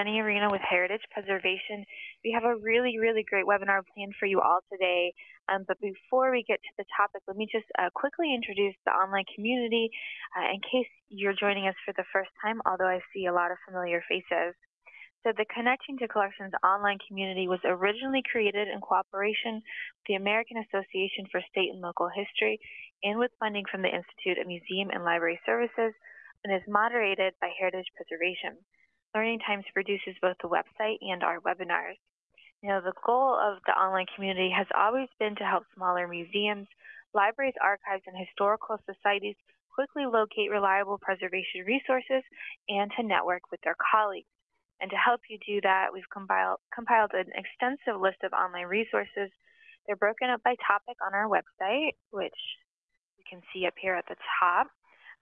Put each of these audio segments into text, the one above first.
Jenny Arena with Heritage Preservation. We have a really, really great webinar planned for you all today. Um, but before we get to the topic, let me just uh, quickly introduce the online community uh, in case you're joining us for the first time, although I see a lot of familiar faces. So the Connecting to Collections online community was originally created in cooperation with the American Association for State and Local History and with funding from the Institute of Museum and Library Services and is moderated by Heritage Preservation. Learning Times produces both the website and our webinars. You know, the goal of the online community has always been to help smaller museums, libraries, archives, and historical societies quickly locate reliable preservation resources and to network with their colleagues. And to help you do that, we've compiled, compiled an extensive list of online resources. They're broken up by topic on our website, which you can see up here at the top.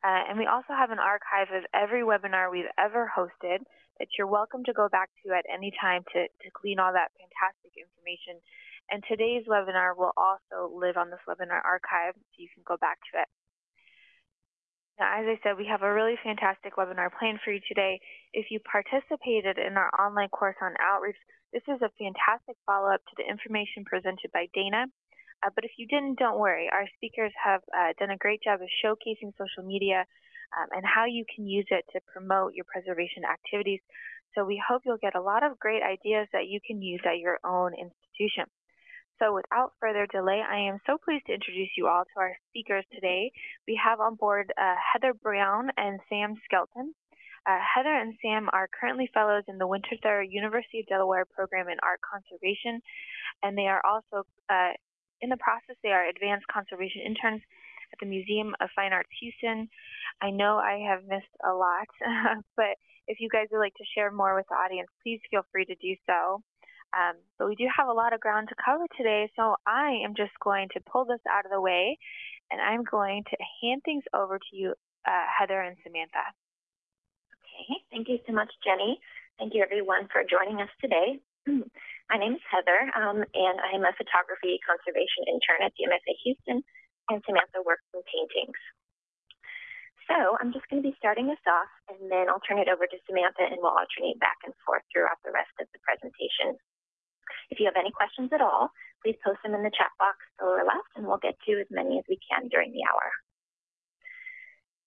Uh, and we also have an archive of every webinar we've ever hosted that you're welcome to go back to at any time to, to glean all that fantastic information. And today's webinar will also live on this webinar archive, so you can go back to it. Now, as I said, we have a really fantastic webinar planned for you today. If you participated in our online course on outreach, this is a fantastic follow-up to the information presented by Dana. Uh, but if you didn't, don't worry. Our speakers have uh, done a great job of showcasing social media um, and how you can use it to promote your preservation activities. So we hope you'll get a lot of great ideas that you can use at your own institution. So without further delay, I am so pleased to introduce you all to our speakers today. We have on board uh, Heather Brown and Sam Skelton. Uh, Heather and Sam are currently fellows in the Winterthur University of Delaware program in art conservation, and they are also uh, in the process, they are advanced conservation interns at the Museum of Fine Arts Houston. I know I have missed a lot, but if you guys would like to share more with the audience, please feel free to do so. Um, but we do have a lot of ground to cover today, so I am just going to pull this out of the way, and I'm going to hand things over to you, uh, Heather and Samantha. Okay, thank you so much, Jenny. Thank you, everyone, for joining us today. My name is Heather, um, and I'm a photography conservation intern at the MFA Houston, and Samantha works in paintings. So I'm just going to be starting us off, and then I'll turn it over to Samantha, and we'll alternate back and forth throughout the rest of the presentation. If you have any questions at all, please post them in the chat box lower left, and we'll get to as many as we can during the hour.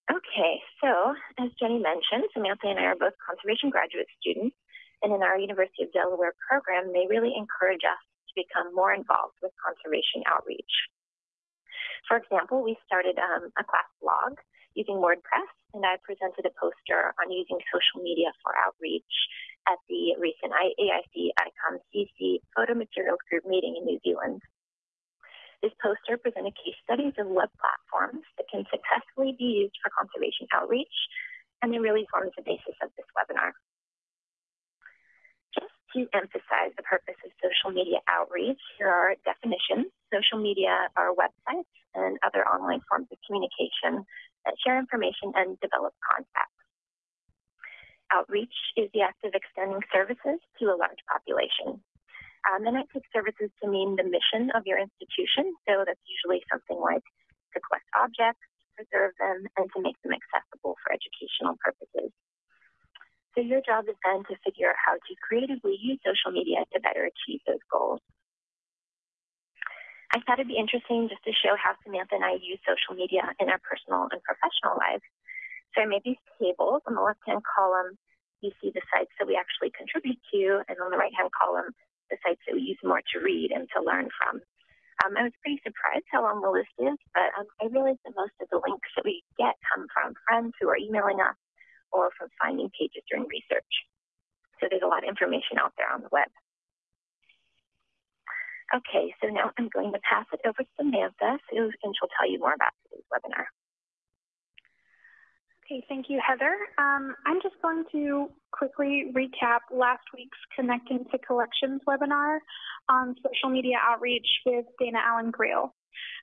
Okay, so as Jenny mentioned, Samantha and I are both conservation graduate students, and in our University of Delaware program, they really encourage us to become more involved with conservation outreach. For example, we started um, a class blog using WordPress, and I presented a poster on using social media for outreach at the recent AIC ICOM CC Photo Materials Group meeting in New Zealand. This poster presented case studies of web platforms that can successfully be used for conservation outreach, and it really forms the basis of this webinar. To emphasize the purpose of social media outreach, here are definitions. Social media are websites and other online forms of communication that share information and develop contacts. Outreach is the act of extending services to a large population. Um, and I take services to mean the mission of your institution. So that's usually something like to collect objects, preserve them, and to make them accessible for educational purposes. So your job is then to figure out how to creatively use social media to better achieve those goals. I thought it'd be interesting just to show how Samantha and I use social media in our personal and professional lives. So I made these tables. On the left-hand column, you see the sites that we actually contribute to, and on the right-hand column, the sites that we use more to read and to learn from. Um, I was pretty surprised how long the list is, but um, I realized that most of the links that we get come from friends who are emailing us or from finding pages during research. So there's a lot of information out there on the web. Okay, so now I'm going to pass it over to Samantha, and she'll tell you more about today's webinar. Okay, thank you, Heather. Um, I'm just going to quickly recap last week's Connecting to Collections webinar on social media outreach with Dana Allen Greil.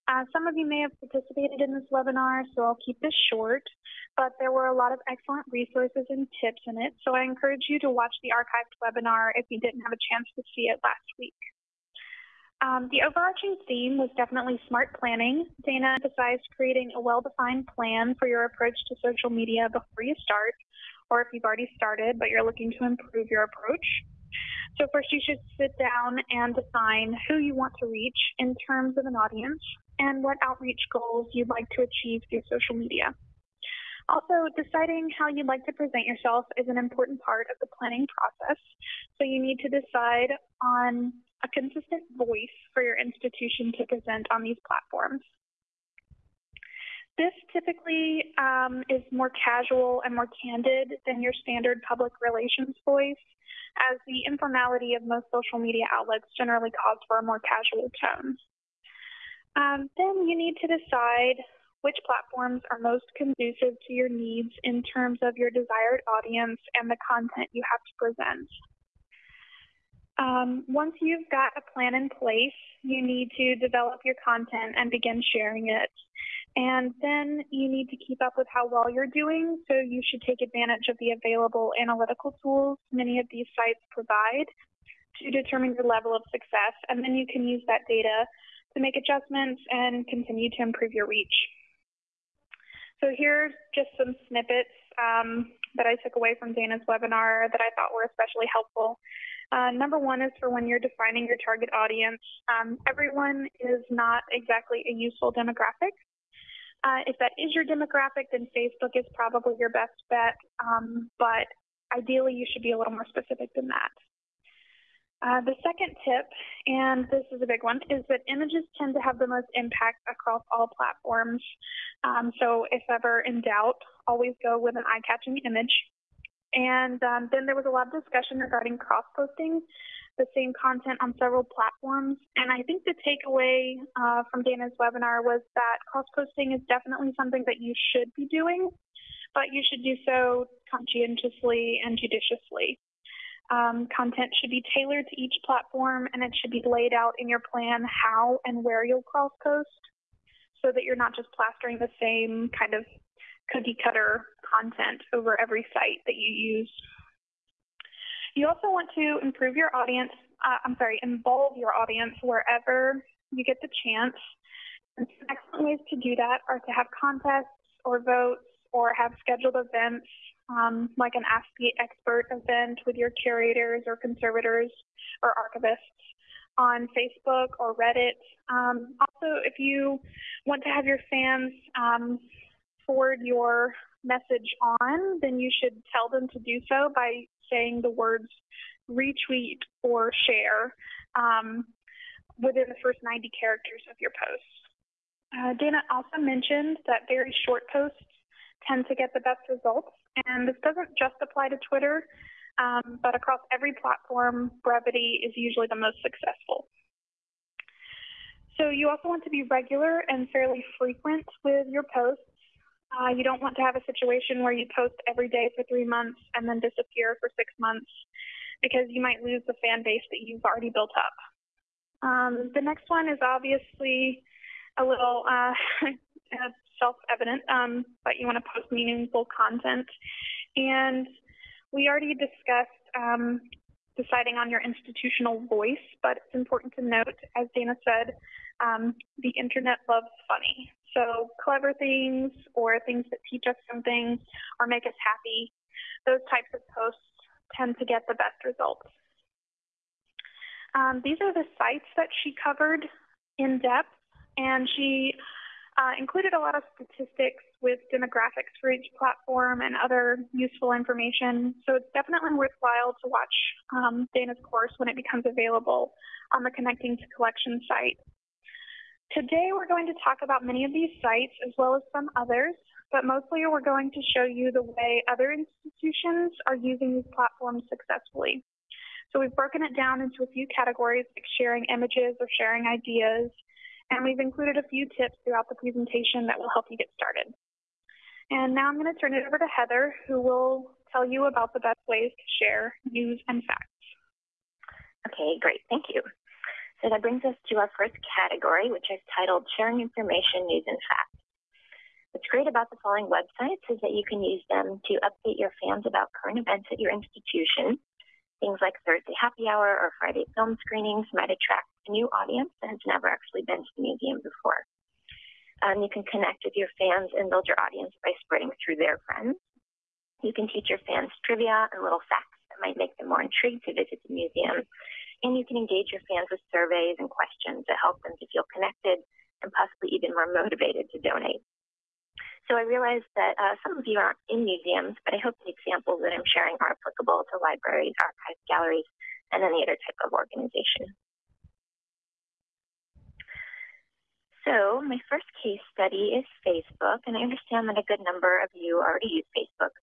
Uh, some of you may have participated in this webinar, so I'll keep this short, but there were a lot of excellent resources and tips in it, so I encourage you to watch the archived webinar if you didn't have a chance to see it last week. Um, the overarching theme was definitely smart planning. Dana emphasized creating a well-defined plan for your approach to social media before you start, or if you've already started but you're looking to improve your approach. So first you should sit down and define who you want to reach in terms of an audience and what outreach goals you'd like to achieve through social media. Also, deciding how you'd like to present yourself is an important part of the planning process. So you need to decide on a consistent voice for your institution to present on these platforms. This typically um, is more casual and more candid than your standard public relations voice, as the informality of most social media outlets generally calls for a more casual tone. Um, then you need to decide which platforms are most conducive to your needs in terms of your desired audience and the content you have to present. Um, once you've got a plan in place, you need to develop your content and begin sharing it. And then you need to keep up with how well you're doing, so you should take advantage of the available analytical tools many of these sites provide to determine your level of success, and then you can use that data to make adjustments and continue to improve your reach. So here's just some snippets um, that I took away from Dana's webinar that I thought were especially helpful. Uh, number one is for when you're defining your target audience. Um, everyone is not exactly a useful demographic. Uh, if that is your demographic, then Facebook is probably your best bet, um, but ideally you should be a little more specific than that. Uh, the second tip, and this is a big one, is that images tend to have the most impact across all platforms. Um, so if ever in doubt, always go with an eye-catching image. And um, then there was a lot of discussion regarding cross-posting the same content on several platforms. And I think the takeaway uh, from Dana's webinar was that cross-posting is definitely something that you should be doing, but you should do so conscientiously and judiciously. Um, content should be tailored to each platform and it should be laid out in your plan how and where you'll cross post so that you're not just plastering the same kind of cookie cutter content over every site that you use. You also want to improve your audience, uh, I'm sorry, involve your audience wherever you get the chance. And some excellent ways to do that are to have contests or votes or have scheduled events um, like an Ask the Expert event with your curators or conservators or archivists on Facebook or Reddit. Um, also, if you want to have your fans um, forward your message on, then you should tell them to do so by saying the words retweet or share um, within the first 90 characters of your post. Uh, Dana also mentioned that very short posts tend to get the best results. And this doesn't just apply to Twitter, um, but across every platform, brevity is usually the most successful. So you also want to be regular and fairly frequent with your posts. Uh, you don't want to have a situation where you post every day for three months and then disappear for six months because you might lose the fan base that you've already built up. Um, the next one is obviously a little uh, self-evident, um, but you want to post meaningful content. And we already discussed um, deciding on your institutional voice, but it's important to note, as Dana said, um, the internet loves funny. So clever things or things that teach us something or make us happy, those types of posts tend to get the best results. Um, these are the sites that she covered in depth, and she uh, included a lot of statistics with demographics for each platform and other useful information. So it's definitely worthwhile to watch um, Dana's course when it becomes available on the Connecting to Collection site. Today we're going to talk about many of these sites as well as some others, but mostly we're going to show you the way other institutions are using these platforms successfully. So we've broken it down into a few categories like sharing images or sharing ideas, and we've included a few tips throughout the presentation that will help you get started. And now I'm going to turn it over to Heather, who will tell you about the best ways to share news and facts. Okay, great. Thank you. So that brings us to our first category, which I've titled Sharing Information, News, and Facts. What's great about the following websites is that you can use them to update your fans about current events at your institution. Things like Thursday happy hour or Friday film screenings might attract a new audience that has never actually been to the museum before. Um, you can connect with your fans and build your audience by spreading through their friends. You can teach your fans trivia and little facts that might make them more intrigued to visit the museum. And you can engage your fans with surveys and questions to help them to feel connected and possibly even more motivated to donate. So I realize that uh, some of you aren't in museums, but I hope the examples that I'm sharing are applicable to libraries, archives, galleries, and any other type of organization. So my first case study is Facebook, and I understand that a good number of you already use Facebook.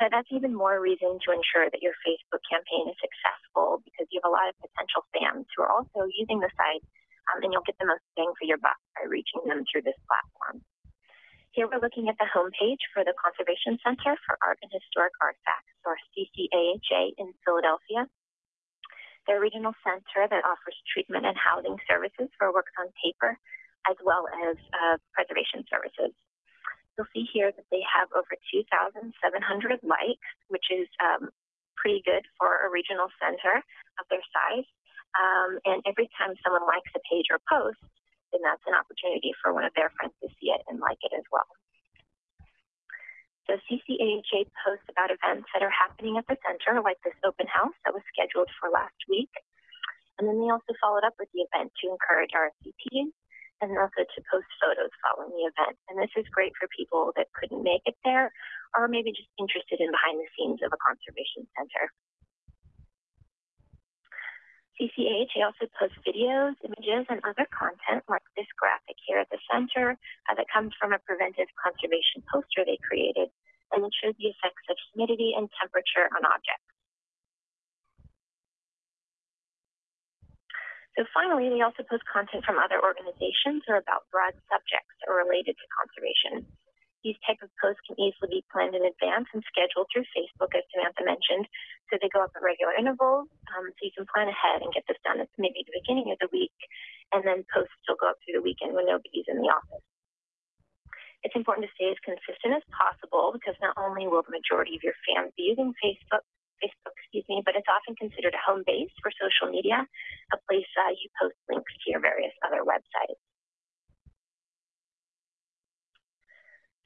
But that's even more reason to ensure that your Facebook campaign is successful because you have a lot of potential fans who are also using the site, um, and you'll get the most bang for your buck by reaching them through this platform. Here we're looking at the homepage for the Conservation Center for Art and Historic Artifacts, or CCAHA in Philadelphia. They're a regional center that offers treatment and housing services for works on paper, as well as uh, preservation services. You'll see here that they have over 2,700 likes, which is um, pretty good for a regional center of their size. Um, and every time someone likes a page or post, then that's an opportunity for one of their friends to see it and like it as well. So CCAHA posts about events that are happening at the center, like this open house that was scheduled for last week. And then they also followed up with the event to encourage RSVPs and also to post photos following the event. And this is great for people that couldn't make it there or maybe just interested in behind the scenes of a conservation center. CCAHA also posts videos, images, and other content like this graphic here at the center uh, that comes from a preventive conservation poster they created, and it shows the effects of humidity and temperature on objects. So finally, they also post content from other organizations or about broad subjects are related to conservation. These type of posts can easily be planned in advance and scheduled through Facebook, as Samantha mentioned. So they go up at regular intervals, um, so you can plan ahead and get this done at maybe the beginning of the week, and then posts will go up through the weekend when nobody's in the office. It's important to stay as consistent as possible because not only will the majority of your fans be using Facebook, Facebook, excuse me, but it's often considered a home base for social media, a place uh, you post links to your various other websites.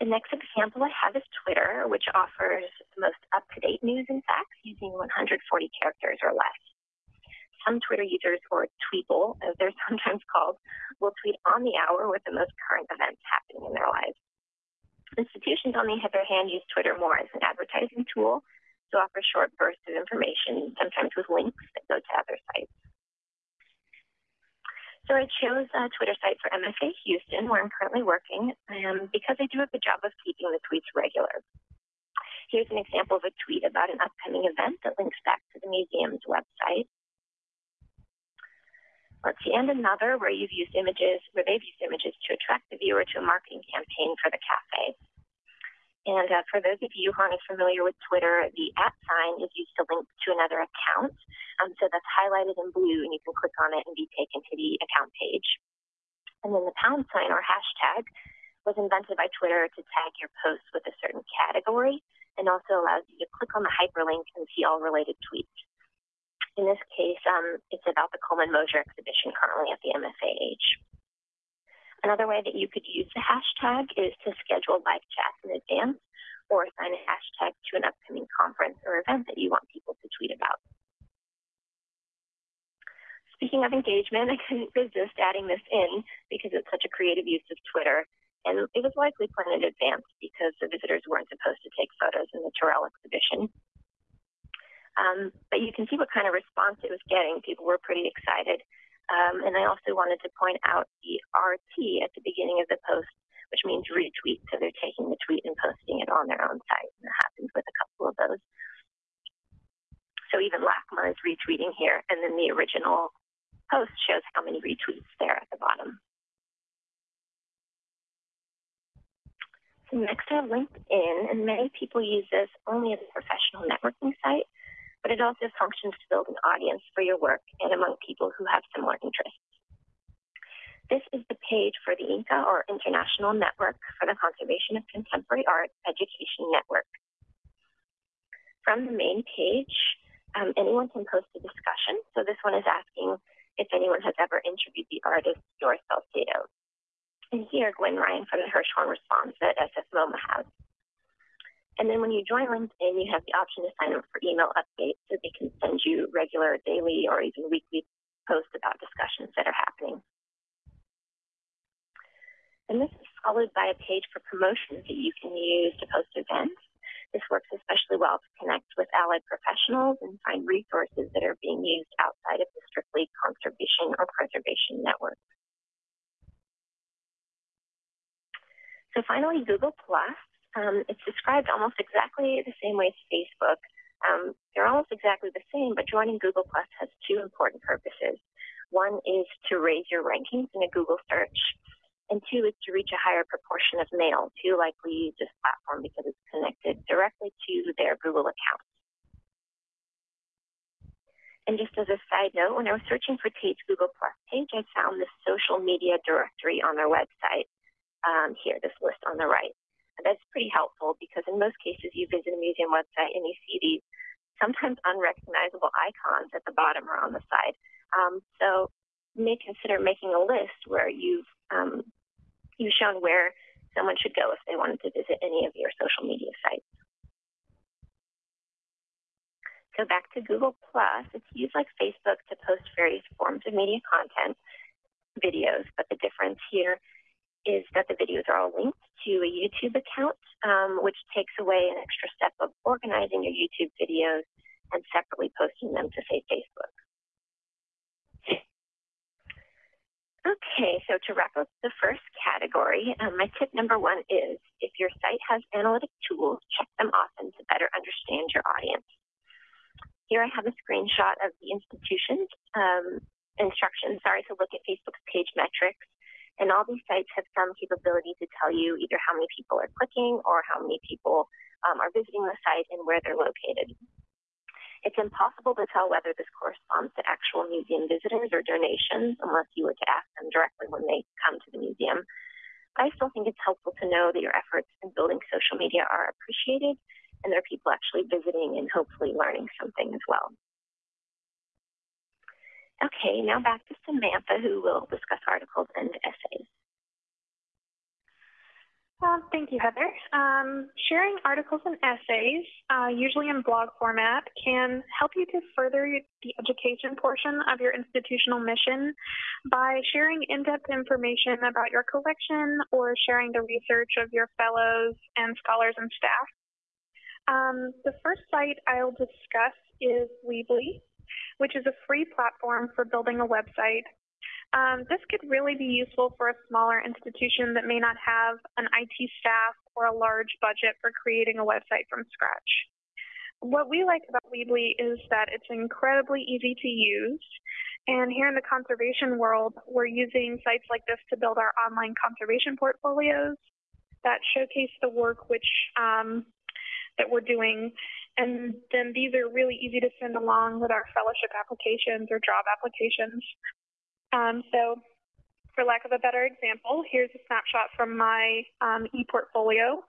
The next example I have is Twitter, which offers the most up-to-date news and facts using 140 characters or less. Some Twitter users, or Tweeple, as they're sometimes called, will tweet on the hour with the most current events happening in their lives. Institutions, on the other hand, use Twitter more as an advertising tool to offer short bursts of information, sometimes with links that go to other sites. So I chose a Twitter site for MFA Houston, where I'm currently working, um, because they do a good job of keeping the tweets regular. Here's an example of a tweet about an upcoming event that links back to the museum's website. Let's see, and another where you've used images, where they've used images to attract the viewer to a marketing campaign for the cafe. And uh, for those of you who aren't familiar with Twitter, the at sign is used to link to another account. Um, so that's highlighted in blue, and you can click on it and be taken to the account page. And then the pound sign or hashtag was invented by Twitter to tag your posts with a certain category and also allows you to click on the hyperlink and see all related tweets. In this case, um, it's about the Coleman Mosier exhibition currently at the MFAH. Another way that you could use the hashtag is to schedule live chats in advance or assign a hashtag to an upcoming conference or event that you want people to tweet about. Speaking of engagement, I couldn't resist adding this in because it's such a creative use of Twitter. And it was likely planned in advance because the visitors weren't supposed to take photos in the Turrell exhibition. Um, but you can see what kind of response it was getting. People were pretty excited. Um, and I also wanted to point out the RT at the beginning of the post, which means retweet. So they're taking the tweet and posting it on their own site. And that happens with a couple of those. So even LACMA is retweeting here. And then the original post shows how many retweets there at the bottom. So next I have LinkedIn, and many people use this only as a professional networking site but it also functions to build an audience for your work and among people who have similar interests. This is the page for the INCCA, or International Network for the Conservation of Contemporary Art Education Network. From the main page, um, anyone can post a discussion. So this one is asking if anyone has ever interviewed the artist Doris Salcedo. And here, Gwynne Ryan from the Hirshhorn responds that SF MoMA has. And then when you join LinkedIn, you have the option to sign up for email updates so they can send you regular daily or even weekly posts about discussions that are happening. And this is followed by a page for promotions that you can use to post events. This works especially well to connect with allied professionals and find resources that are being used outside of the strictly conservation or preservation network. So finally, Google Plus. Um, it's described almost exactly the same way as Facebook. Um, they're almost exactly the same, but joining Google Plus has two important purposes. One is to raise your rankings in a Google search, and two is to reach a higher proportion of males who likely use this platform because it's connected directly to their Google account. And just as a side note, when I was searching for Tate's Google Plus page, I found this social media directory on their website. Um, here, this list on the right. And that's pretty helpful because in most cases you visit a museum website and you see these sometimes unrecognizable icons at the bottom or on the side. Um, so you may consider making a list where you've um, you've shown where someone should go if they wanted to visit any of your social media sites. So back to Google Plus, it's used like Facebook to post various forms of media content, videos, but the difference here is that the videos are all linked to a YouTube account, um, which takes away an extra step of organizing your YouTube videos and separately posting them to, say, Facebook. Okay, so to wrap up the first category, um, my tip number one is if your site has analytic tools, check them often to better understand your audience. Here I have a screenshot of the institution's um, instructions, sorry, to look at Facebook's page metrics. And all these sites have some capability to tell you either how many people are clicking or how many people um, are visiting the site and where they're located. It's impossible to tell whether this corresponds to actual museum visitors or donations unless you were to ask them directly when they come to the museum. I still think it's helpful to know that your efforts in building social media are appreciated and there are people actually visiting and hopefully learning something as well. Okay, now back to Samantha who will discuss articles and essays. Well, thank you, Heather. Um, sharing articles and essays, uh, usually in blog format, can help you to further the education portion of your institutional mission by sharing in-depth information about your collection or sharing the research of your fellows and scholars and staff. Um, the first site I'll discuss is Weebly, which is a free platform for building a website um, this could really be useful for a smaller institution that may not have an IT staff or a large budget for creating a website from scratch. What we like about Weebly is that it's incredibly easy to use. And here in the conservation world, we're using sites like this to build our online conservation portfolios that showcase the work which um, that we're doing. And then these are really easy to send along with our fellowship applications or job applications. Um, so for lack of a better example, here's a snapshot from my um, ePortfolio.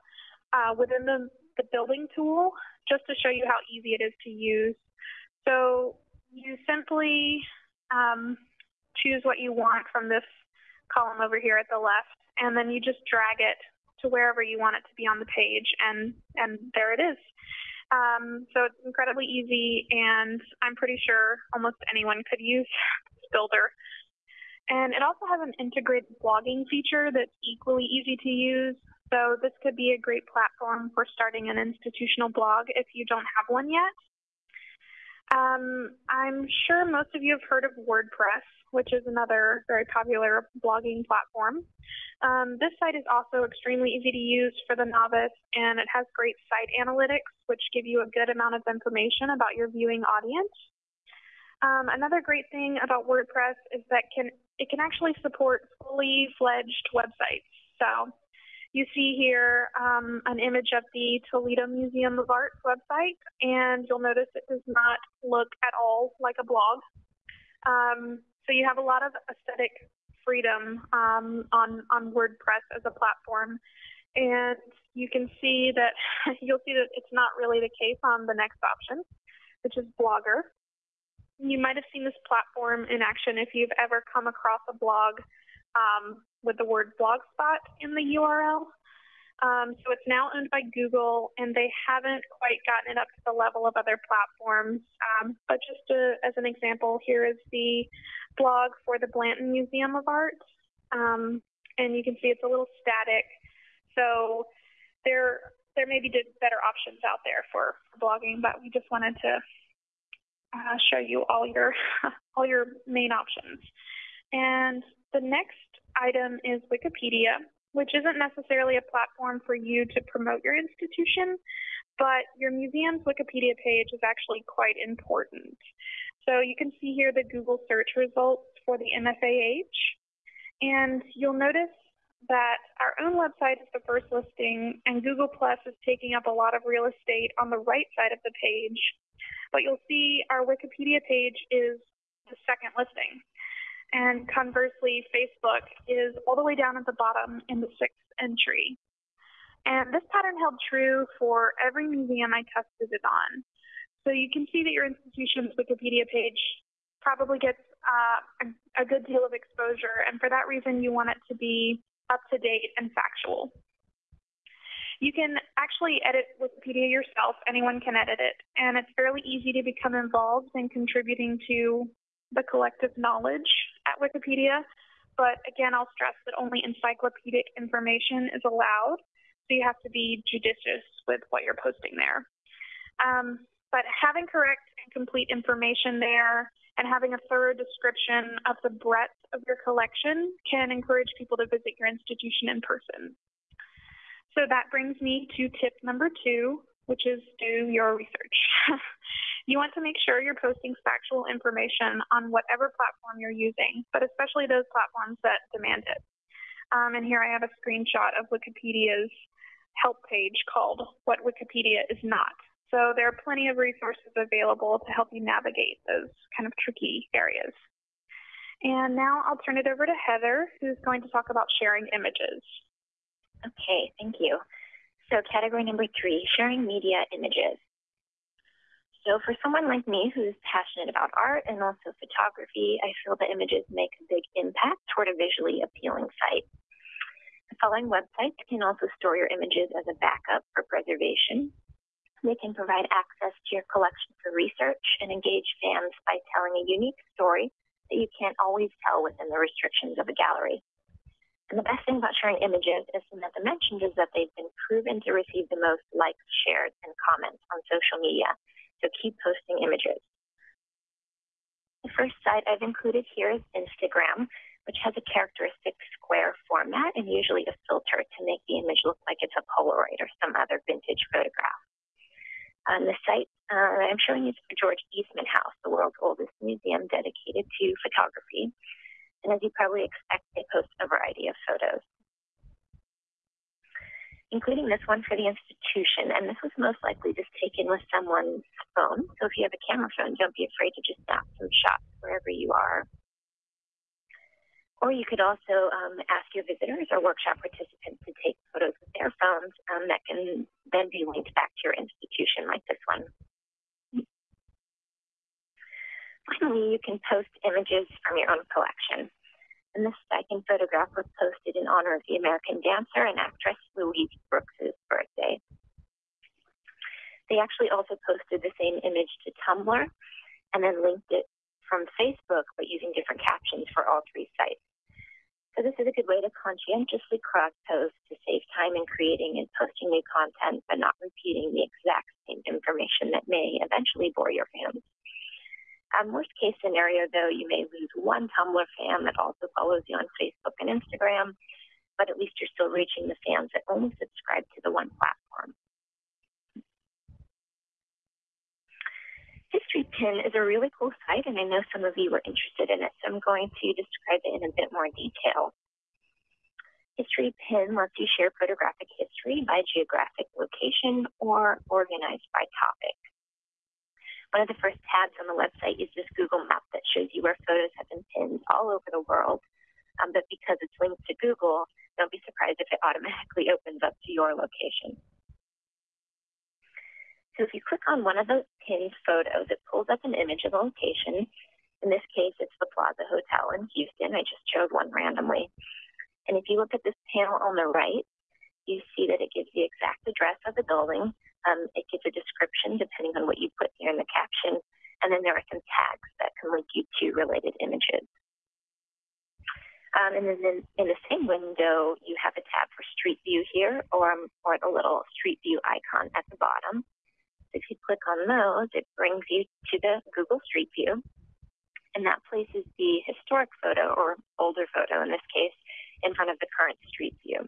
Uh, within the, the building tool, just to show you how easy it is to use. So you simply um, choose what you want from this column over here at the left, and then you just drag it to wherever you want it to be on the page, and, and there it is. Um, so it's incredibly easy, and I'm pretty sure almost anyone could use builder. And it also has an integrated blogging feature that's equally easy to use. So this could be a great platform for starting an institutional blog if you don't have one yet. Um, I'm sure most of you have heard of WordPress, which is another very popular blogging platform. Um, this site is also extremely easy to use for the novice, and it has great site analytics, which give you a good amount of information about your viewing audience. Um, another great thing about WordPress is that can it can actually support fully fledged websites. So you see here um, an image of the Toledo Museum of Art website, and you'll notice it does not look at all like a blog. Um, so you have a lot of aesthetic freedom um, on, on WordPress as a platform. And you can see that, you'll see that it's not really the case on the next option, which is Blogger. You might have seen this platform in action if you've ever come across a blog um, with the word blogspot in the URL. Um, so it's now owned by Google, and they haven't quite gotten it up to the level of other platforms. Um, but just to, as an example, here is the blog for the Blanton Museum of Art. Um, and you can see it's a little static. So there, there may be better options out there for, for blogging, but we just wanted to uh, show you all your, all your main options. And the next item is Wikipedia which isn't necessarily a platform for you to promote your institution, but your museum's Wikipedia page is actually quite important. So you can see here the Google search results for the MFAH, and you'll notice that our own website is the first listing, and Google Plus is taking up a lot of real estate on the right side of the page. But you'll see our Wikipedia page is the second listing. And conversely, Facebook is all the way down at the bottom in the sixth entry. And this pattern held true for every museum I tested it on. So you can see that your institution's Wikipedia page probably gets uh, a, a good deal of exposure, and for that reason, you want it to be up to date and factual. You can actually edit Wikipedia yourself. Anyone can edit it, and it's fairly easy to become involved in contributing to the collective knowledge at Wikipedia. But again, I'll stress that only encyclopedic information is allowed, so you have to be judicious with what you're posting there. Um, but having correct and complete information there and having a thorough description of the breadth of your collection can encourage people to visit your institution in person. So that brings me to tip number two, which is do your research. You want to make sure you're posting factual information on whatever platform you're using, but especially those platforms that demand it. Um, and here I have a screenshot of Wikipedia's help page called What Wikipedia is Not. So there are plenty of resources available to help you navigate those kind of tricky areas. And now I'll turn it over to Heather, who's going to talk about sharing images. Okay, thank you. So category number three, sharing media images. So for someone like me who's passionate about art and also photography, I feel the images make a big impact toward a visually appealing site. The following websites can also store your images as a backup for preservation. They can provide access to your collection for research and engage fans by telling a unique story that you can't always tell within the restrictions of a gallery. And the best thing about sharing images, as Samantha mentioned, is that they've been proven to receive the most likes, shares, and comments on social media so keep posting images. The first site I've included here is Instagram, which has a characteristic square format and usually a filter to make the image look like it's a Polaroid or some other vintage photograph. Um, the site uh, I'm showing you is the George Eastman House, the world's oldest museum dedicated to photography. And as you probably expect, they post a variety of photos including this one for the institution. And this was most likely just taken with someone's phone. So if you have a camera phone, don't be afraid to just snap some shots wherever you are. Or you could also um, ask your visitors or workshop participants to take photos with their phones um, that can then be linked back to your institution, like this one. Finally, you can post images from your own collection and this second photograph was posted in honor of the American dancer and actress Louise Brooks' birthday. They actually also posted the same image to Tumblr and then linked it from Facebook, but using different captions for all three sites. So this is a good way to conscientiously cross-post to save time in creating and posting new content, but not repeating the exact same information that may eventually bore your fans. Worst case scenario, though, you may lose one Tumblr fan that also follows you on Facebook and Instagram, but at least you're still reaching the fans that only subscribe to the one platform. Historypin is a really cool site, and I know some of you were interested in it, so I'm going to describe it in a bit more detail. History Pin lets you share photographic history by geographic location or organized by topic. One of the first tabs on the website is this Google map that shows you where photos have been pinned all over the world. Um, but because it's linked to Google, don't be surprised if it automatically opens up to your location. So if you click on one of those pinned photos, it pulls up an image of the location. In this case, it's the Plaza Hotel in Houston. I just chose one randomly. And if you look at this panel on the right, you see that it gives the exact address of the building. Um, it gives a description depending on what you put here in the caption. And then there are some tags that can link you to related images. Um, and then in, in, the same window, you have a tab for Street View here, or, um, or the little Street View icon at the bottom. So if you click on those, it brings you to the Google Street View, and that places the historic photo, or older photo in this case, in front of the current Street View.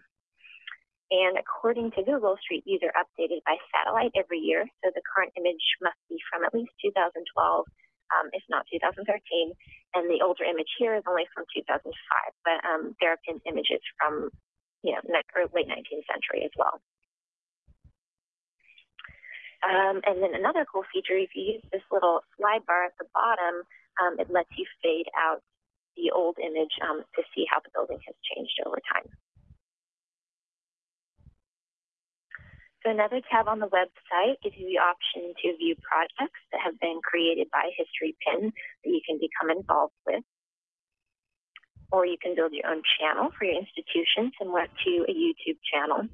And according to Google, Street Views are updated by satellite every year, so the current image must be from at least 2012 um, if not 2013. And the older image here is only from 2005, but um, there have been images from you know late 19th century as well. Um, and then another cool feature, if you use this little slide bar at the bottom, um, it lets you fade out the old image um, to see how the building has changed over time. So another tab on the website gives you the option to view projects that have been created by Historypin that you can become involved with. Or you can build your own channel for your institution, similar to a YouTube channel.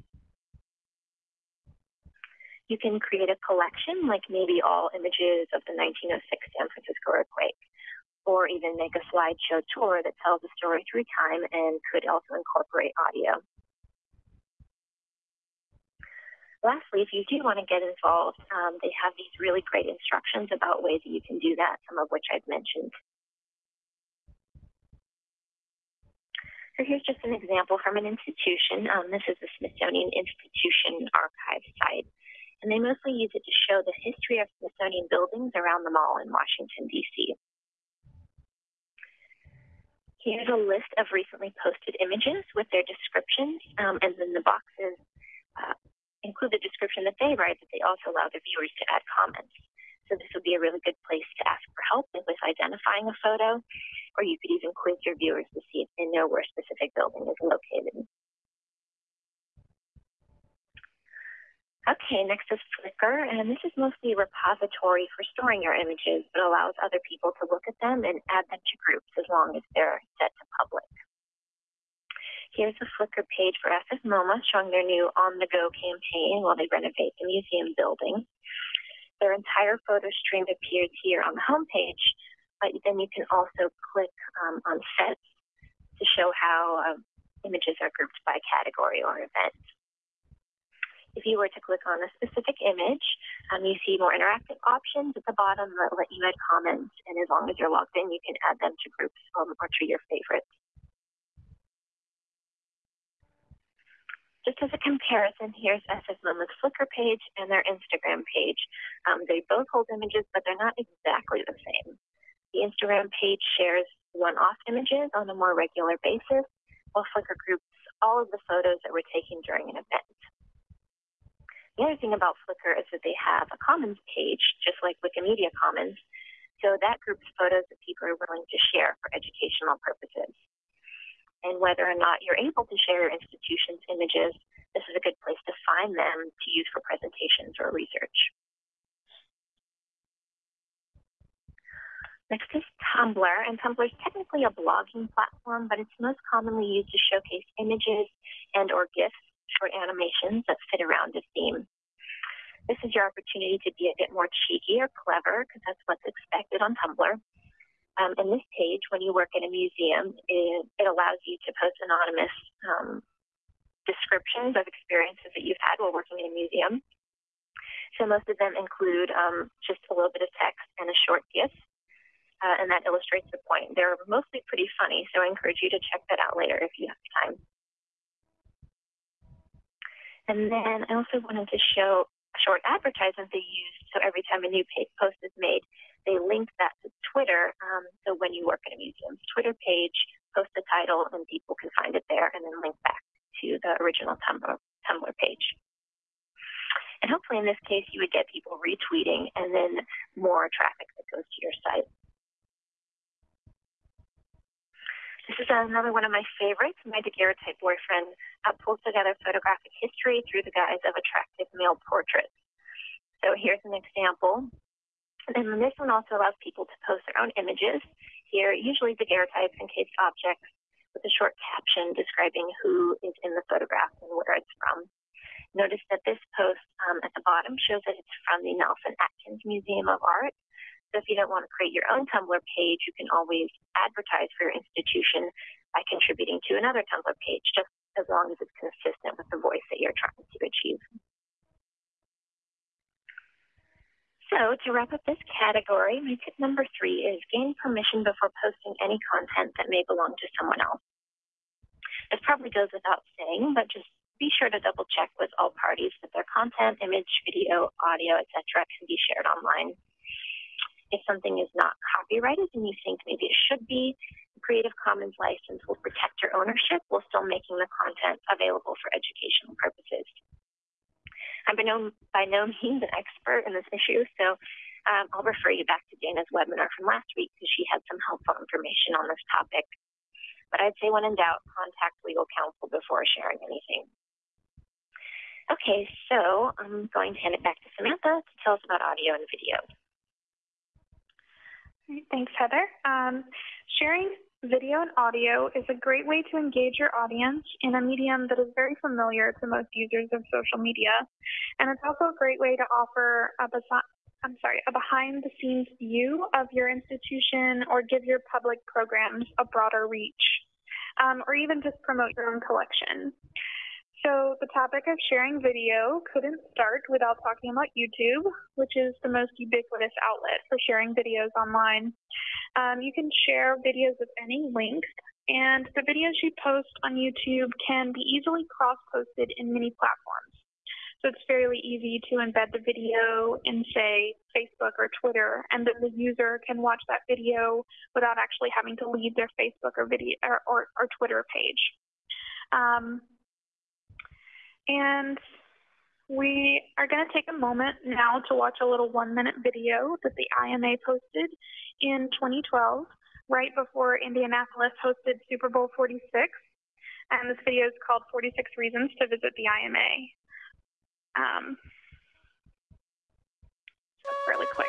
You can create a collection, like maybe all images of the 1906 San Francisco earthquake, or even make a slideshow tour that tells the story through time and could also incorporate audio. Lastly, if you do want to get involved, um, they have these really great instructions about ways that you can do that, some of which I've mentioned. So here's just an example from an institution. Um, this is the Smithsonian Institution Archive site. And they mostly use it to show the history of Smithsonian buildings around the mall in Washington, D.C. Here's a list of recently posted images with their descriptions, um, and then the boxes uh, include the description that they write, but they also allow the viewers to add comments. So this would be a really good place to ask for help with identifying a photo, or you could even quiz your viewers to see if they know where a specific building is located. Okay, next is Flickr, and this is mostly a repository for storing your images, but allows other people to look at them and add them to groups as long as they're set to public. Here's a Flickr page for SF MoMA showing their new On the Go campaign while they renovate the museum building. Their entire photo stream appears here on the homepage, but then you can also click um, on sets to show how um, images are grouped by category or event. If you were to click on a specific image, um, you see more interactive options at the bottom that let you add comments, and as long as you're logged in, you can add them to groups um, or to your favorites. Just as a comparison, here's SF MoMA's Flickr page and their Instagram page. Um, they both hold images, but they're not exactly the same. The Instagram page shares one-off images on a more regular basis, while Flickr groups all of the photos that were taken during an event. The other thing about Flickr is that they have a Commons page, just like Wikimedia Commons, so that groups photos that people are willing to share for educational purposes and whether or not you're able to share your institution's images, this is a good place to find them to use for presentations or research. Next is Tumblr, and Tumblr is technically a blogging platform, but it's most commonly used to showcase images and or GIFs, short animations that fit around a theme. This is your opportunity to be a bit more cheeky or clever, because that's what's expected on Tumblr. Um, and this page, when you work in a museum, it, it allows you to post anonymous um, descriptions of experiences that you've had while working in a museum. So most of them include um, just a little bit of text and a short GIF, uh, and that illustrates the point. They're mostly pretty funny, so I encourage you to check that out later if you have time. And then I also wanted to show short advertisement they use. So every time a new post is made, they link that to Twitter. Um, so when you work in a museum's Twitter page, post the title and people can find it there and then link back to the original Tumblr, Tumblr page. And hopefully in this case, you would get people retweeting and then more traffic that goes to your site. This is another one of my favorites. My daguerreotype boyfriend uh, pulls together photographic history through the guise of attractive male portraits. So here's an example. And then this one also allows people to post their own images. Here, usually daguerreotypes, encased objects, with a short caption describing who is in the photograph and where it's from. Notice that this post um, at the bottom shows that it's from the Nelson Atkins Museum of Art. So if you don't want to create your own Tumblr page, you can always advertise for your institution by contributing to another Tumblr page, just as long as it's consistent with the voice that you're trying to achieve. So to wrap up this category, my tip number three is gain permission before posting any content that may belong to someone else. This probably goes without saying, but just be sure to double check with all parties that their content, image, video, audio, etc. can be shared online. If something is not copyrighted and you think maybe it should be, Creative Commons license will protect your ownership while still making the content available for educational purposes. I'm by no, by no means an expert in this issue, so um, I'll refer you back to Dana's webinar from last week because she had some helpful information on this topic. But I'd say when in doubt, contact legal counsel before sharing anything. Okay, so I'm going to hand it back to Samantha to tell us about audio and video. Thanks, Heather. Um, sharing video and audio is a great way to engage your audience in a medium that is very familiar to most users of social media. And it's also a great way to offer a, I'm sorry, a behind the scenes view of your institution or give your public programs a broader reach, um, or even just promote your own collection. So the topic of sharing video couldn't start without talking about YouTube, which is the most ubiquitous outlet for sharing videos online. Um, you can share videos of any length, and the videos you post on YouTube can be easily cross-posted in many platforms. So it's fairly easy to embed the video in, say, Facebook or Twitter, and then the user can watch that video without actually having to leave their Facebook or video or, or, or Twitter page. Um, and we are going to take a moment now to watch a little one minute video that the IMA posted in 2012, right before Indianapolis hosted Super Bowl 46. And this video is called 46 Reasons to Visit the IMA. Um, really quick.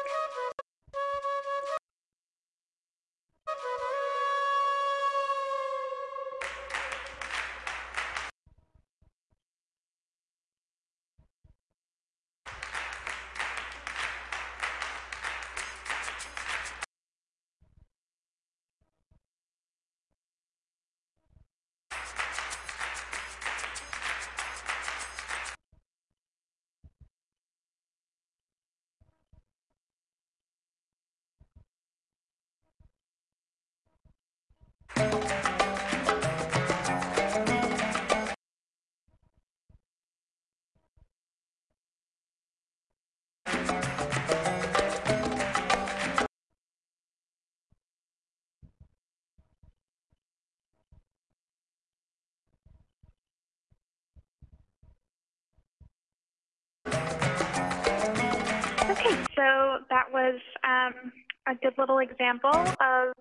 So that was um, a good little example of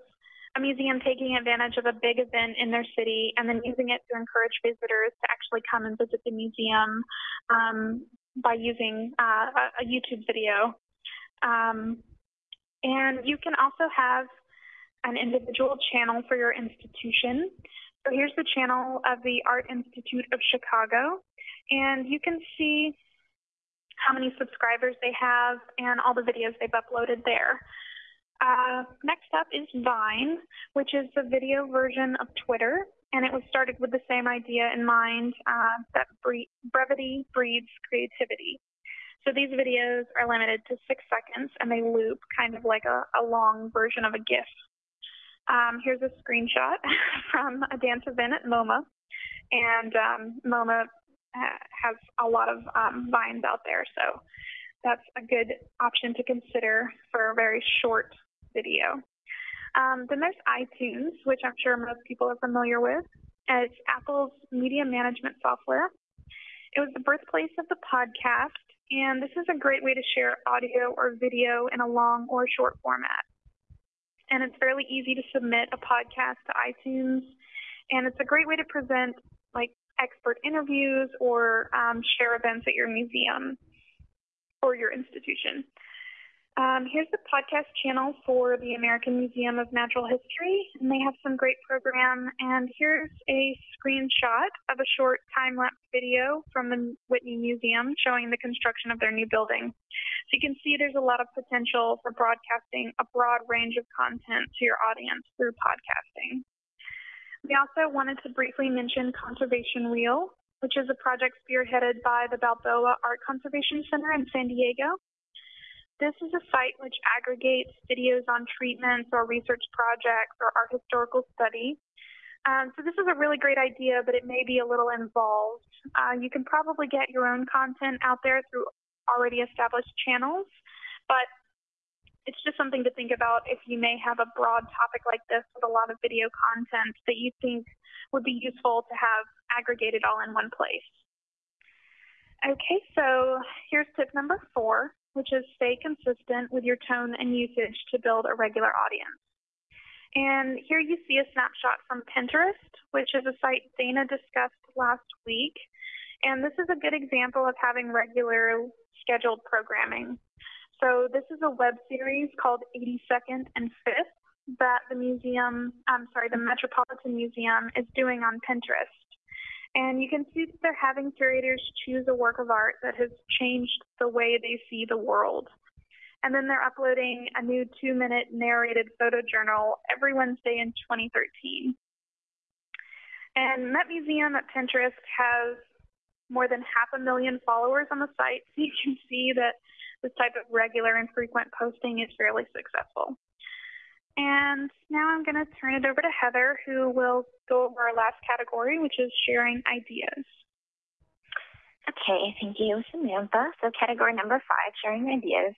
a museum taking advantage of a big event in their city and then using it to encourage visitors to actually come and visit the museum um, by using uh, a, YouTube video. Um, and you can also have an individual channel for your institution. So here's the channel of the Art Institute of Chicago. And you can see how many subscribers they have and all the videos they've uploaded there. Uh, next up is Vine, which is the video version of Twitter, and it was started with the same idea in mind uh, that bre brevity breeds creativity. So these videos are limited to six seconds and they loop kind of like a, a long version of a GIF. Um, here's a screenshot from a dance event at MoMA. And um, MoMA has a lot of um, vines out there, so that's a good option to consider for a very short video. Um, then there's iTunes, which I'm sure most people are familiar with. It's Apple's media management software. It was the birthplace of the podcast, and this is a great way to share audio or video in a long or short format. And it's fairly easy to submit a podcast to iTunes, and it's a great way to present like expert interviews or um, share events at your museum or your institution. Um, here's the podcast channel for the American Museum of Natural History, and they have some great program. And here's a screenshot of a short time-lapse video from the Whitney Museum showing the construction of their new building. So you can see there's a lot of potential for broadcasting a broad range of content to your audience through podcasting. We also wanted to briefly mention Conservation Reel, which is a project spearheaded by the Balboa Art Conservation Center in San Diego. This is a site which aggregates videos on treatments or research projects or art historical study. Um, so this is a really great idea, but it may be a little involved. Uh, you can probably get your own content out there through already established channels, but it's just something to think about if you may have a broad topic like this with a lot of video content that you think would be useful to have aggregated all in one place. Okay, so here's tip number four which is stay consistent with your tone and usage to build a regular audience. And here you see a snapshot from Pinterest, which is a site Dana discussed last week. And this is a good example of having regular scheduled programming. So this is a web series called 82nd and 5th that the museum, I'm sorry, the Metropolitan Museum is doing on Pinterest. And you can see that they're having curators choose a work of art that has changed the way they see the world. And then they're uploading a new two minute narrated photo journal every Wednesday in 2013. And Met Museum at Pinterest has more than half a million followers on the site, so you can see that this type of regular and frequent posting is fairly successful. And now I'm going to turn it over to Heather, who will go over our last category, which is sharing ideas. Okay, thank you, Samantha. So category number five, sharing ideas.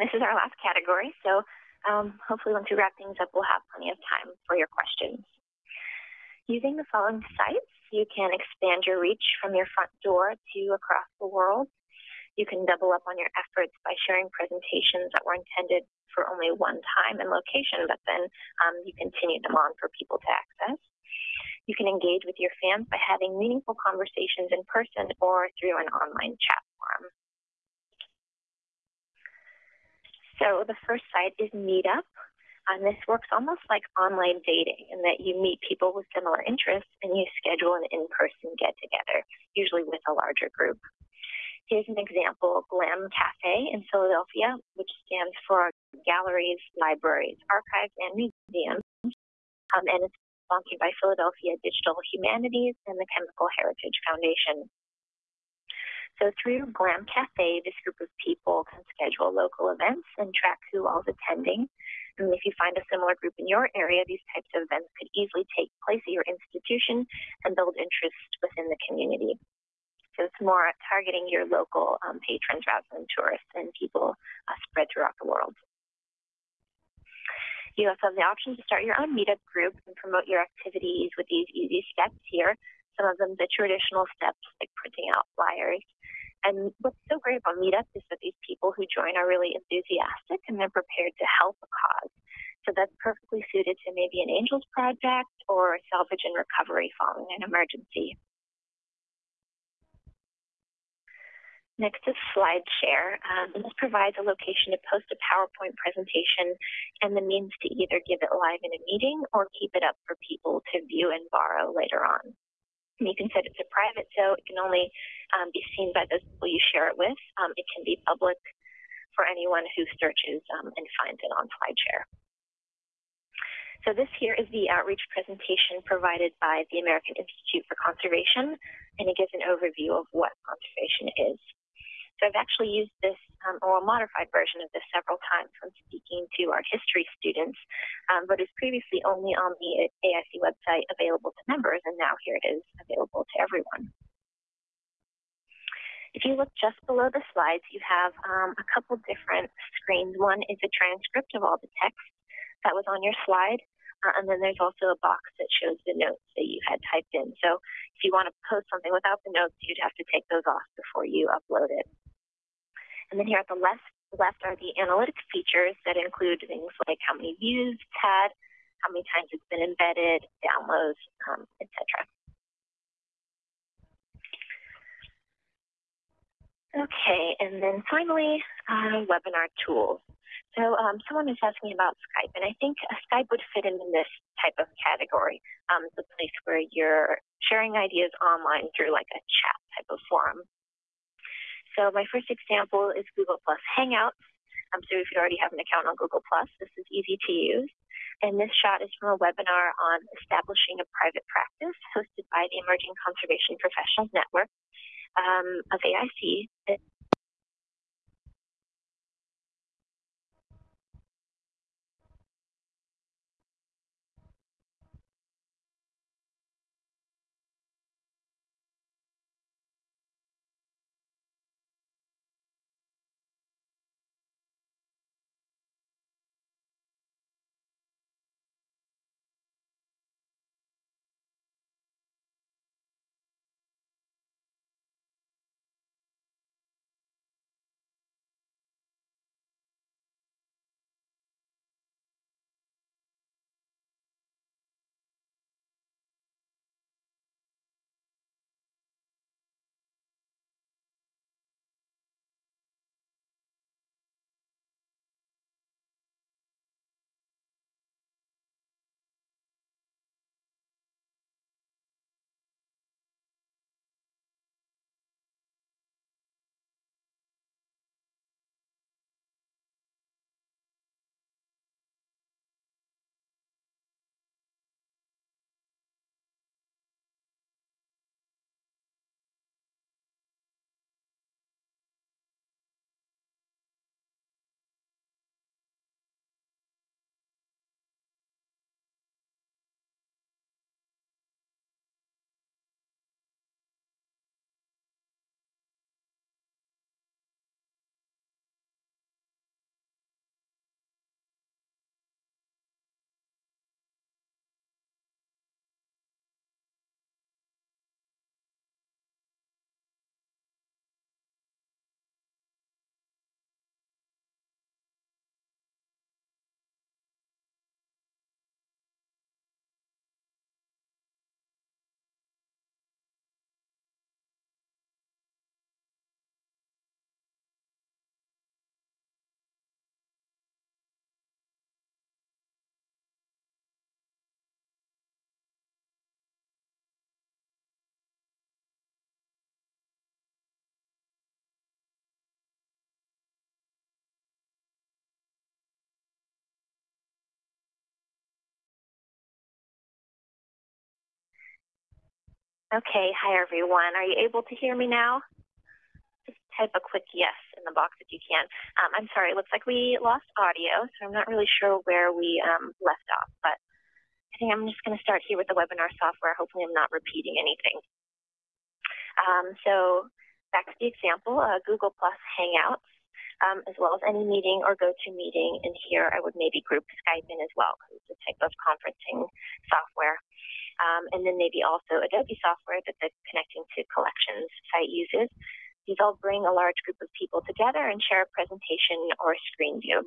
This is our last category, so um, hopefully once we wrap things up, we'll have plenty of time for your questions. Using the following sites, you can expand your reach from your front door to across the world. You can double up on your efforts by sharing presentations that were intended for only one time and location, but then um, you continue them on for people to access. You can engage with your fans by having meaningful conversations in person or through an online chat forum. So the first site is Meetup. And this works almost like online dating in that you meet people with similar interests and you schedule an in-person get-together, usually with a larger group. Here's an example, GLAM Cafe in Philadelphia, which stands for Galleries, Libraries, Archives, and Museums. Um, and it's sponsored by Philadelphia Digital Humanities and the Chemical Heritage Foundation. So through GLAM Cafe, this group of people can schedule local events and track who all's attending. And if you find a similar group in your area, these types of events could easily take place at your institution and build interest within the community. So it's more targeting your local um, patrons rather than tourists and people uh, spread throughout the world. You also have the option to start your own meetup group and promote your activities with these easy steps here. Some of them the traditional steps like printing out flyers. And what's so great about Meetup is that these people who join are really enthusiastic and they're prepared to help a cause. So that's perfectly suited to maybe an Angels project or a salvage and recovery following an emergency. Next is SlideShare. Um, this provides a location to post a PowerPoint presentation and the means to either give it live in a meeting or keep it up for people to view and borrow later on. And you can set it to private, so it can only um, be seen by those people you share it with. Um, it can be public for anyone who searches um, and finds it on SlideShare. So this here is the outreach presentation provided by the American Institute for Conservation, and it gives an overview of what conservation is. So I've actually used this, um, or a modified version of this several times when speaking to our history students, um, but it's previously only on the AIC website available to members, and now here it is available to everyone. If you look just below the slides, you have um, a couple different screens. One is a transcript of all the text that was on your slide, uh, and then there's also a box that shows the notes that you had typed in. So if you want to post something without the notes, you'd have to take those off before you upload it. And then here at the left, left are the analytic features that include things like how many views it's had, how many times it's been embedded, downloads, um, etc. Okay, and then finally, uh, webinar tools. So um, someone is asking about Skype, and I think Skype would fit in this type of category. Um, place where you're sharing ideas online through like a chat type of forum. So my first example is Google Plus Hangouts. Um, so if you already have an account on Google Plus, this is easy to use. And this shot is from a webinar on establishing a private practice hosted by the Emerging Conservation Professionals Network um, of AIC. Okay, hi everyone. Are you able to hear me now? Just type a quick yes in the box if you can. Um, I'm sorry, it looks like we lost audio, so I'm not really sure where we um, left off, but I think I'm just going to start here with the webinar software. Hopefully I'm not repeating anything. Um, so back to the example, uh, Google Plus Hangouts, um, as well as AnyMeeting or go-to GoToMeeting. And here I would maybe group Skype in as well, because it's a type of conferencing software um, and then maybe also Adobe software that the Connecting to Collections site uses. These all bring a large group of people together and share a presentation or a screen view.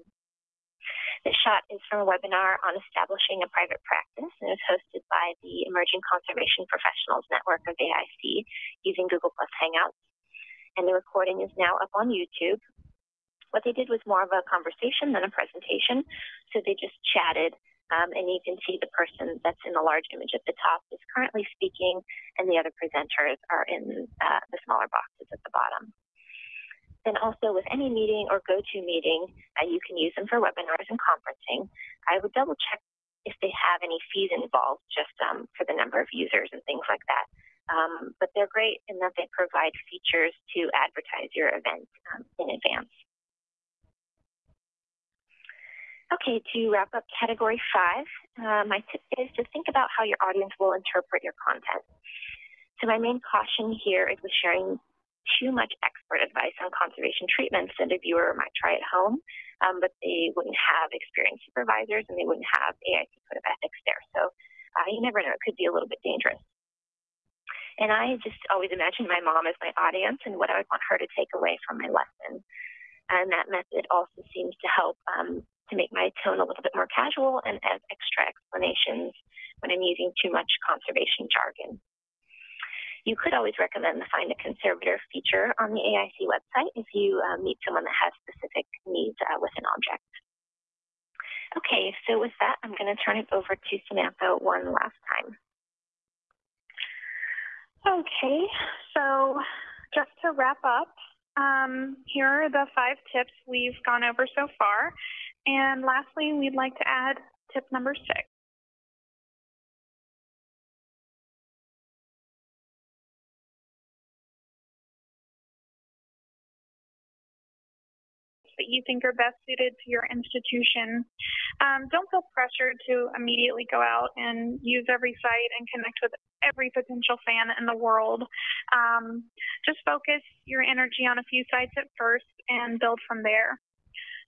This shot is from a webinar on establishing a private practice and is hosted by the Emerging Conservation Professionals Network of AIC using Google Plus Hangouts. And the recording is now up on YouTube. What they did was more of a conversation than a presentation. So they just chatted um, and you can see the person that's in the large image at the top is currently speaking, and the other presenters are in uh, the smaller boxes at the bottom. Then also with AnyMeeting or GoToMeeting, uh, you can use them for webinars and conferencing. I would double check if they have any fees involved just um, for the number of users and things like that. Um, but they're great in that they provide features to advertise your event um, in advance. Okay, to wrap up category five, uh, my tip is to think about how your audience will interpret your content. So my main caution here is with sharing too much expert advice on conservation treatments that a viewer might try at home, um, but they wouldn't have experienced supervisors and they wouldn't have AIC code of ethics there. So uh, you never know, it could be a little bit dangerous. And I just always imagine my mom as my audience and what I would want her to take away from my lesson. And that method also seems to help um, to make my tone a little bit more casual and add extra explanations when I'm using too much conservation jargon. You could always recommend the Find a Conservator feature on the AIC website if you uh, meet someone that has specific needs uh, with an object. Okay, so with that, I'm going to turn it over to Samantha one last time. Okay, so just to wrap up, um, here are the five tips we've gone over so far. And lastly, we'd like to add tip number six. that you think are best suited to your institution. Um, don't feel pressured to immediately go out and use every site and connect with every potential fan in the world. Um, just focus your energy on a few sites at first and build from there.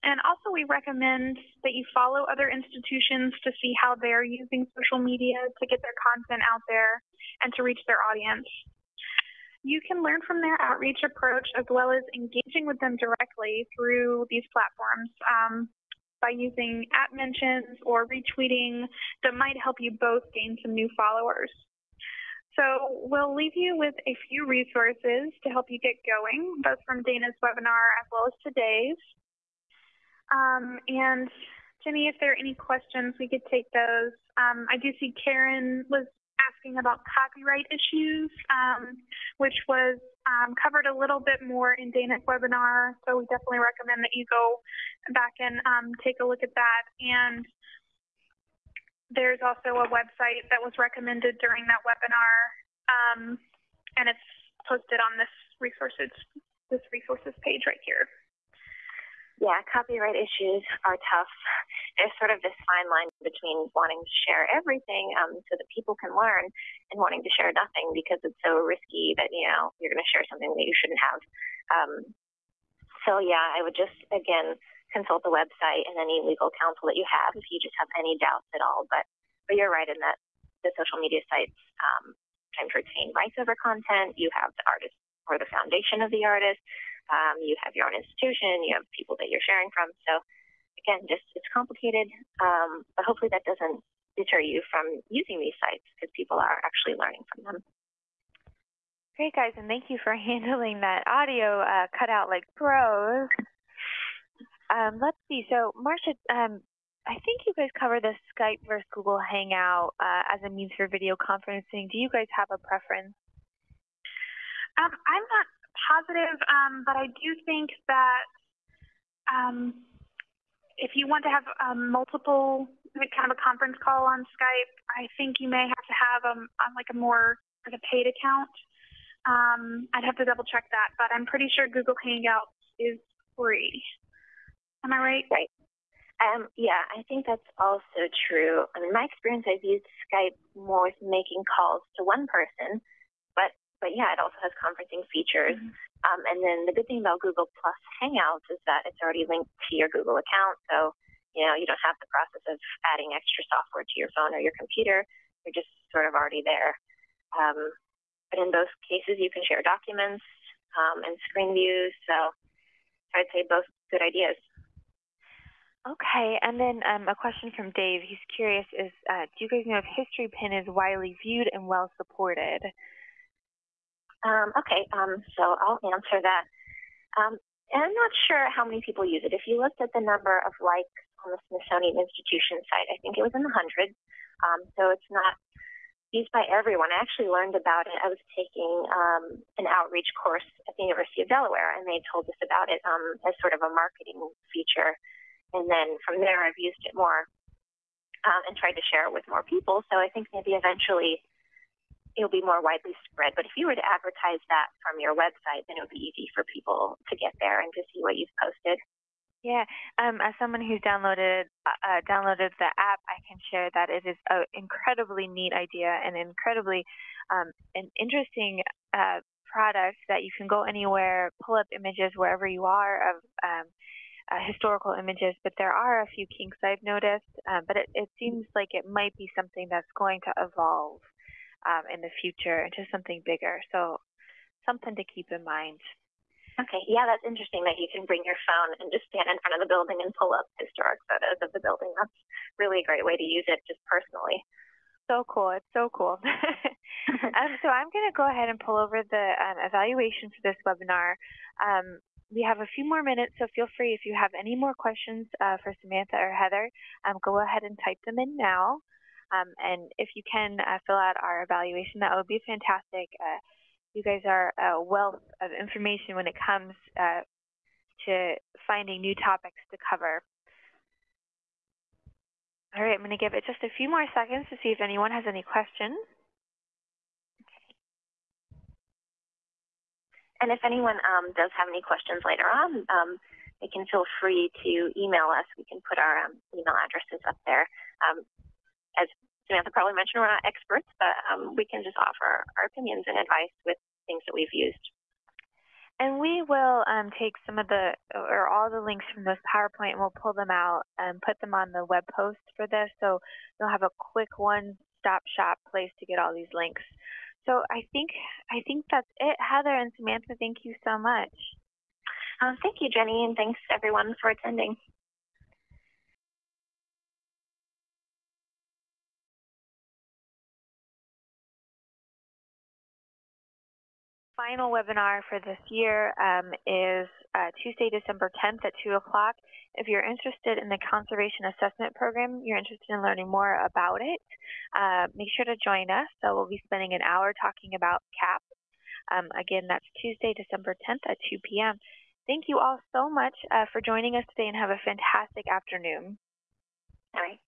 And also, we recommend that you follow other institutions to see how they're using social media to get their content out there and to reach their audience you can learn from their outreach approach as well as engaging with them directly through these platforms um, by using at mentions or retweeting that might help you both gain some new followers. So we'll leave you with a few resources to help you get going, both from Dana's webinar as well as today's. Um, and Jenny, if there are any questions, we could take those. Um, I do see Karen was asking about copyright issues, um, which was um, covered a little bit more in Dana's webinar. So we definitely recommend that you go back and um, take a look at that. And there's also a website that was recommended during that webinar, um, and it's posted on this resources this resources page right here. Yeah, copyright issues are tough. There's sort of this fine line between wanting to share everything um, so that people can learn and wanting to share nothing because it's so risky that, you know, you're going to share something that you shouldn't have. Um, so, yeah, I would just, again, consult the website and any legal counsel that you have if you just have any doubts at all. But, but you're right in that the social media sites um, to retain rights over content. You have the artist or the foundation of the artist um, you have your own institution, you have people that you're sharing from. So again, just it's complicated, um, but hopefully that doesn't deter you from using these sites because people are actually learning from them. Great, guys, and thank you for handling that audio uh, cut out like pros. Um, let's see. So, Marcia, um, I think you guys cover the Skype versus Google Hangout uh, as a means for video conferencing. Do you guys have a preference? Um, I'm not positive, um, but I do think that um, if you want to have um, multiple kind of a conference call on Skype, I think you may have to have um, on like a more like a paid account. Um, I'd have to double check that, but I'm pretty sure Google Hangouts is free. Am I right? Right. Um, yeah, I think that's also true. I mean, my experience, I've used Skype more with making calls to one person, but yeah, it also has conferencing features. Mm-hmm. Um, and then the good thing about Google Plus Hangouts is that it's already linked to your Google account. So, you know, you don't have the process of adding extra software to your phone or your computer. You're just sort of already there. Um, but in both cases, you can share documents um, and screen views. So I'd say both good ideas. Okay, and then um, a question from Dave. He's curious: Is uh, do you guys know if Historypin is widely viewed and well supported? Um, okay, um, so I'll answer that. Um, and I'm not sure how many people use it. If you looked at the number of likes on the Smithsonian Institution site, I think it was in the hundreds. Um, so it's not used by everyone. I actually learned about it. I was taking um, an outreach course at the University of Delaware, and they told us about it um, as sort of a marketing feature. And then from there, I've used it more and tried to share it with more people. So I think maybe eventually it'll be more widely spread. But if you were to advertise that from your website, then it would be easy for people to get there and to see what you've posted. Yeah, um, as someone who's downloaded uh, uh downloaded the app, I can share that it is an incredibly neat idea and incredibly um, an interesting uh, product that you can go anywhere, pull up images wherever you are of um, uh, historical images. But there are a few kinks I've noticed, um, but it, it seems like it might be something that's going to evolve um, in the future into something bigger. So something to keep in mind. Okay, yeah, that's interesting that you can bring your phone and just stand in front of the building and pull up historic photos of the building. That's really a great way to use it just personally. so cool. It's so cool. um, so I'm going to go ahead and pull over the um, evaluation for this webinar. Um, we have a few more minutes, so feel free if you have any more questions uh, for Samantha or Heather, um, go ahead and type them in now. Um, and if you can uh, fill out our evaluation, that would be fantastic. Uh, you guys are a wealth of information when it comes uh, to finding new topics to cover. All right, I'm going to give it just a few more seconds to see if anyone has any questions. And if anyone um, does have any questions later on, um, they can feel free to email us. We can put our um, email addresses up there. Um, as Samantha probably mentioned, we're not experts, but um, we can just offer our opinions and advice with things that we've used. And we will um, take some of the, or all the links from this PowerPoint and we'll pull them out and put them on the web post for this. So you'll have a quick one-stop shop place to get all these links. So I think, I think that's it. Heather and Samantha, thank you so much. Uh, thank you, Jenny, and thanks everyone for attending. Final webinar for this year um, is uh, Tuesday, December 10th at 2 o'clock. If you're interested in the Conservation Assessment Program, you're interested in learning more about it, uh, make sure to join us. So we'll be spending an hour talking about CAP. Um, again, that's Tuesday, December 10th at 2 p.m. Thank you all so much uh, for joining us today and have a fantastic afternoon. Right.